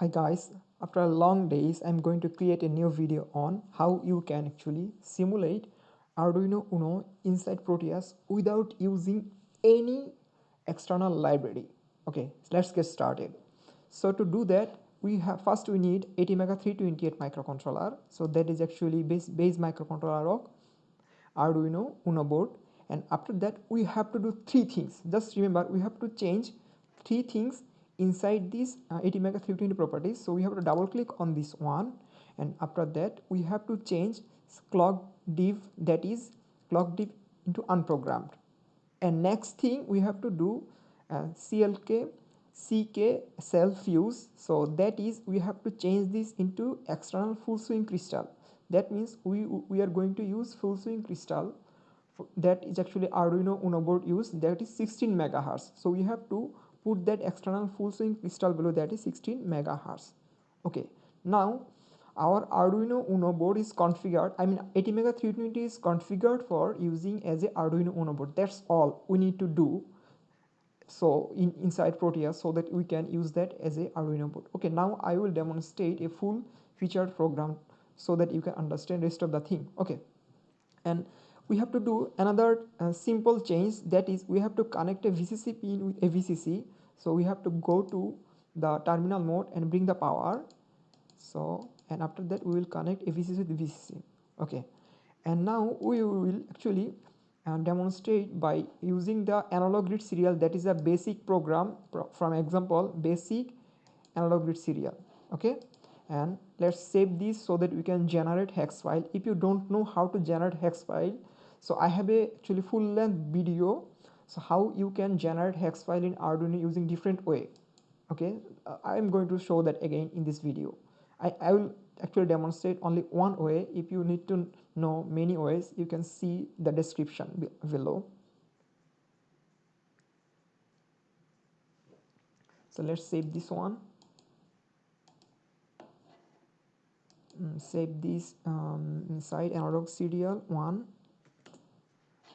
Hi guys, after a long days I'm going to create a new video on how you can actually simulate Arduino Uno inside Proteus without using any external library. Okay, let's get started. So to do that we have first we need ATmega328 microcontroller. So that is actually base, base microcontroller of Arduino Uno board and after that we have to do three things. Just remember we have to change three things inside this uh, ATmega 320 properties. So we have to double click on this one. And after that we have to change clock div that is clock div into unprogrammed and next thing we have to do uh, clk ck self use. So that is we have to change this into external full swing crystal. That means we we are going to use full swing crystal. That is actually arduino uno board use. That is 16 megahertz. So we have to put that external full swing crystal below that is 16 megahertz. Okay. Now our arduino uno board is configured i mean atmega 320 is configured for using as a arduino uno board. That's all we need to do so in inside proteus so that we can use that as a arduino board. Okay now i will demonstrate a full featured program so that you can understand rest of the thing. Okay. And we have to do another uh, simple change. That is we have to connect a VCC pin with a VCC so we have to go to the terminal mode and bring the power. So and after that we will connect a VCC with VCC okay. And now we will actually uh, demonstrate by using the AnalogReadSerial. That is a basic program pro from example basic AnalogReadSerial. Okay. And let's save this so that we can generate hex file. If you don't know how to generate hex file so i have a actually full length video. So how you can generate hex file in arduino using different way. Okay? Uh, i am going to show that again in this video. I i will actually demonstrate only one way. If you need to know many ways you can see the description below. So let's save this one. Mm, save this um, inside analog serial one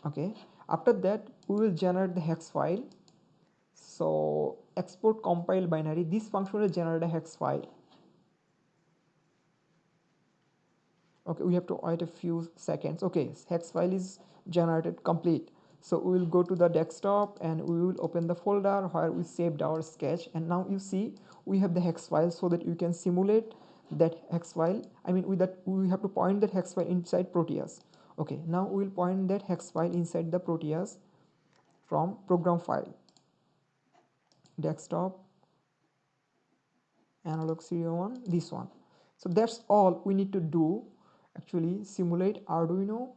okay. After that we will generate the hex file. So export compile binary. This function will generate a hex file. Okay we have to wait a few seconds. Okay hex file is generated complete. So we will go to the desktop and we will open the folder where we saved our sketch. And now you see we have the hex file so that you can simulate that hex file. I mean with that we have to point that hex file inside proteus okay now we will point that hex file inside the proteus from program file. Desktop analog serial one this one. So that's all we need to do actually simulate arduino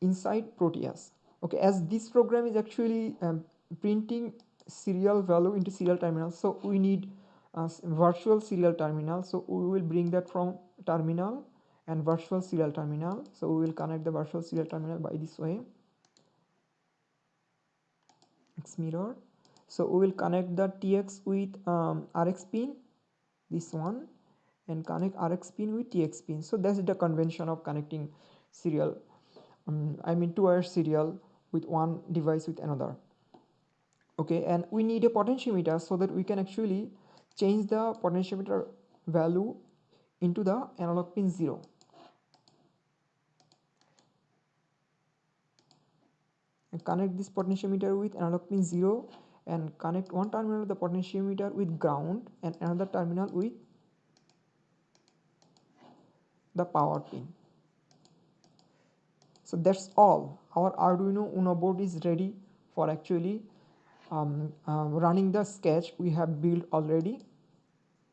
inside proteus. Okay as this program is actually um, printing serial value into serial terminal so we need a virtual serial terminal. So we will bring that from terminal and virtual serial terminal. So we will connect the virtual serial terminal by this way. X mirror. So we will connect the tx with um, rx pin this one and connect rx pin with tx pin. So that's the convention of connecting serial um, i mean two wire serial with one device with another. Okay and we need a potentiometer so that we can actually change the potentiometer value into the analog pin 0 connect this potentiometer with analog pin 0 and connect one terminal of the potentiometer with ground and another terminal with the power pin. So that's all. Our arduino uno board is ready for actually um, uh, running the sketch we have built already.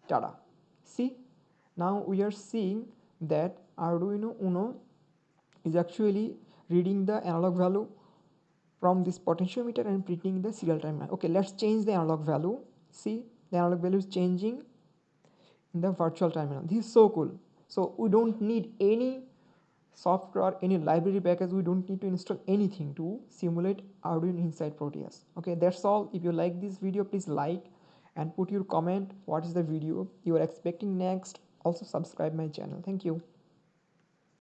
Tada. See? Now we are seeing that arduino uno is actually reading the analog value from this potentiometer and printing the serial timer okay let's change the analog value. See the analog value is changing in the virtual terminal this is so cool. So we don't need any software any library package. We don't need to install anything to simulate arduino inside proteus. Okay that's all. If you like this video please like and put your comment. What is the video you are expecting next? Also subscribe my channel. Thank you